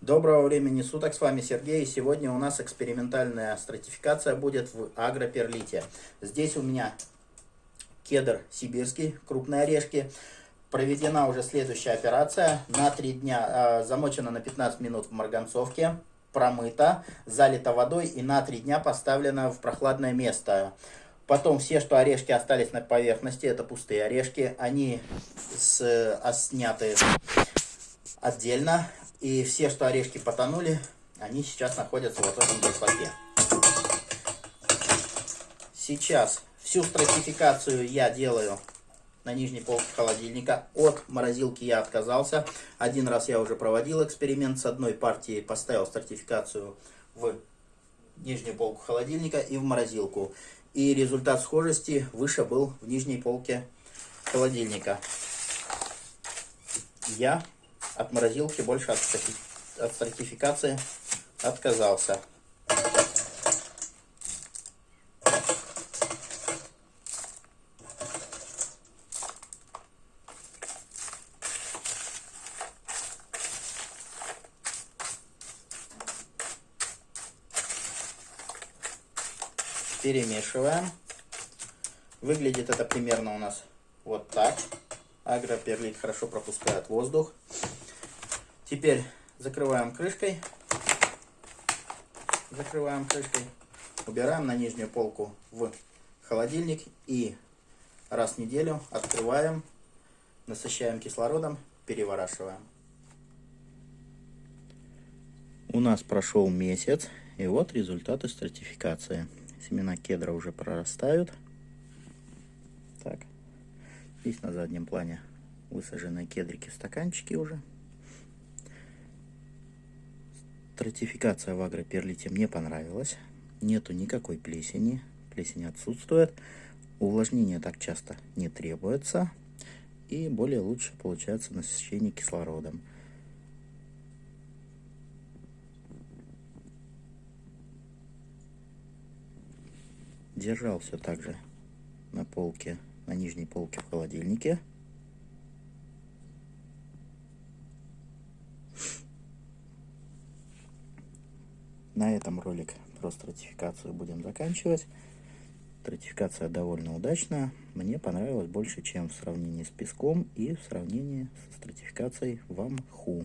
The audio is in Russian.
Доброго времени суток, с вами Сергей. Сегодня у нас экспериментальная стратификация будет в агроперлите. Здесь у меня кедр сибирский, крупные орешки. Проведена уже следующая операция. На 3 дня, э, замочена на 15 минут в марганцовке, промыта, залита водой и на 3 дня поставлена в прохладное место. Потом все, что орешки остались на поверхности, это пустые орешки, они с, а, сняты отдельно. И все, что орешки потонули, они сейчас находятся вот в этом баклаке. Сейчас всю стратификацию я делаю на нижней полке холодильника. От морозилки я отказался. Один раз я уже проводил эксперимент с одной партией, поставил стратификацию в нижнюю полку холодильника и в морозилку. И результат схожести выше был в нижней полке холодильника. Я от морозилки больше от, от стратификации отказался. Перемешиваем. Выглядит это примерно у нас вот так. Агроперлит хорошо пропускает воздух. Теперь закрываем крышкой. Закрываем крышкой. Убираем на нижнюю полку в холодильник. И раз в неделю открываем, насыщаем кислородом, переворачиваем. У нас прошел месяц. И вот результаты стратификации. Семена кедра уже прорастают. Так. Здесь на заднем плане высаженные кедрики стаканчики уже. Стратификация в агроперлите мне понравилась. Нету никакой плесени. Плесень отсутствует. Увлажнение так часто не требуется. И более лучше получается насыщение кислородом. Держал все так же на полке, на нижней полке в холодильнике. На этом ролик про стратификацию будем заканчивать. Стратификация довольно удачная. Мне понравилось больше, чем в сравнении с песком и в сравнении со стратификацией в Амху.